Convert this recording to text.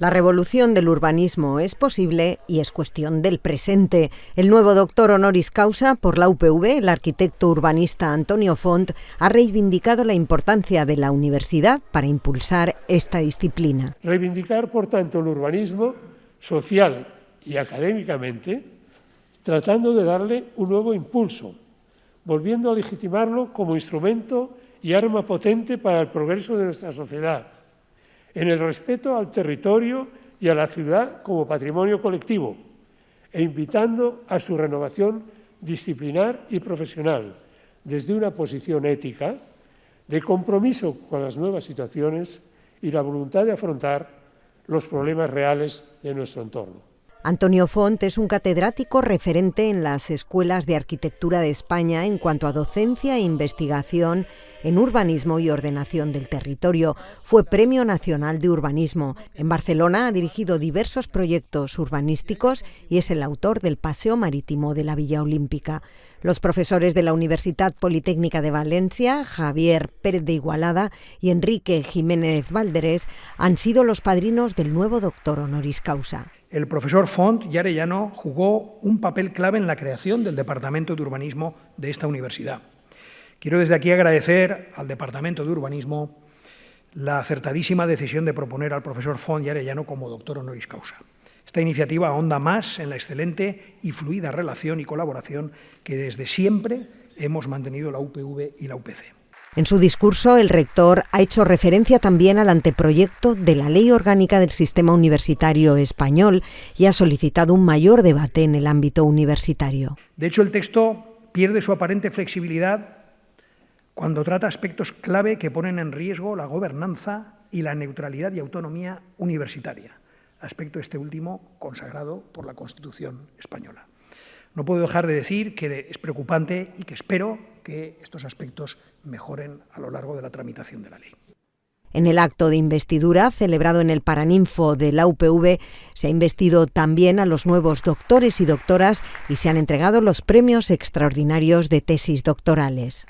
La revolución del urbanismo es posible y es cuestión del presente. El nuevo doctor honoris causa por la UPV, el arquitecto urbanista Antonio Font, ha reivindicado la importancia de la universidad para impulsar esta disciplina. Reivindicar, por tanto, el urbanismo social y académicamente, tratando de darle un nuevo impulso, volviendo a legitimarlo como instrumento y arma potente para el progreso de nuestra sociedad en el respeto al territorio y a la ciudad como patrimonio colectivo e invitando a su renovación disciplinar y profesional desde una posición ética de compromiso con las nuevas situaciones y la voluntad de afrontar los problemas reales de nuestro entorno. Antonio Font es un catedrático referente en las escuelas de arquitectura de España en cuanto a docencia e investigación en urbanismo y ordenación del territorio. Fue Premio Nacional de Urbanismo. En Barcelona ha dirigido diversos proyectos urbanísticos y es el autor del Paseo Marítimo de la Villa Olímpica. Los profesores de la Universidad Politécnica de Valencia, Javier Pérez de Igualada y Enrique Jiménez Valderés, han sido los padrinos del nuevo doctor honoris causa. El profesor Font y Arellano jugó un papel clave en la creación del Departamento de Urbanismo de esta universidad. Quiero desde aquí agradecer al Departamento de Urbanismo la acertadísima decisión de proponer al profesor Font y Arellano como doctor honoris causa. Esta iniciativa ahonda más en la excelente y fluida relación y colaboración que desde siempre hemos mantenido la UPV y la UPC. En su discurso, el rector ha hecho referencia también al anteproyecto de la Ley Orgánica del Sistema Universitario Español y ha solicitado un mayor debate en el ámbito universitario. De hecho, el texto pierde su aparente flexibilidad cuando trata aspectos clave que ponen en riesgo la gobernanza y la neutralidad y autonomía universitaria, aspecto este último consagrado por la Constitución española. No puedo dejar de decir que es preocupante y que espero que estos aspectos mejoren a lo largo de la tramitación de la ley. En el acto de investidura celebrado en el Paraninfo de la UPV se ha investido también a los nuevos doctores y doctoras y se han entregado los premios extraordinarios de tesis doctorales.